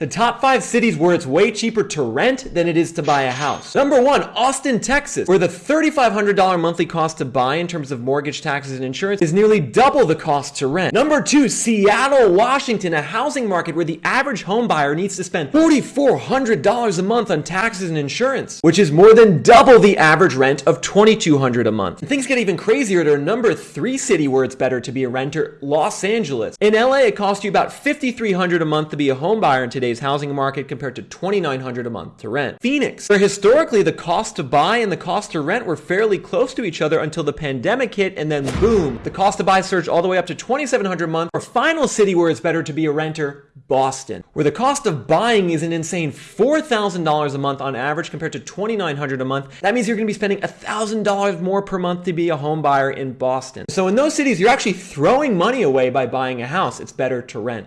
The top five cities where it's way cheaper to rent than it is to buy a house. Number one, Austin, Texas, where the $3,500 monthly cost to buy in terms of mortgage, taxes, and insurance is nearly double the cost to rent. Number two, Seattle, Washington, a housing market where the average home buyer needs to spend $4,400 a month on taxes and insurance, which is more than double the average rent of $2,200 a month. And things get even crazier to number three city where it's better to be a renter, Los Angeles. In LA, it costs you about $5,300 a month to be a home buyer in today's housing market compared to 2,900 a month to rent. Phoenix, where historically the cost to buy and the cost to rent were fairly close to each other until the pandemic hit, and then boom, the cost to buy surged all the way up to 2,700 a month. Our final city where it's better to be a renter, Boston, where the cost of buying is an insane $4,000 a month on average compared to 2,900 a month. That means you're going to be spending $1,000 more per month to be a home buyer in Boston. So in those cities, you're actually throwing money away by buying a house. It's better to rent.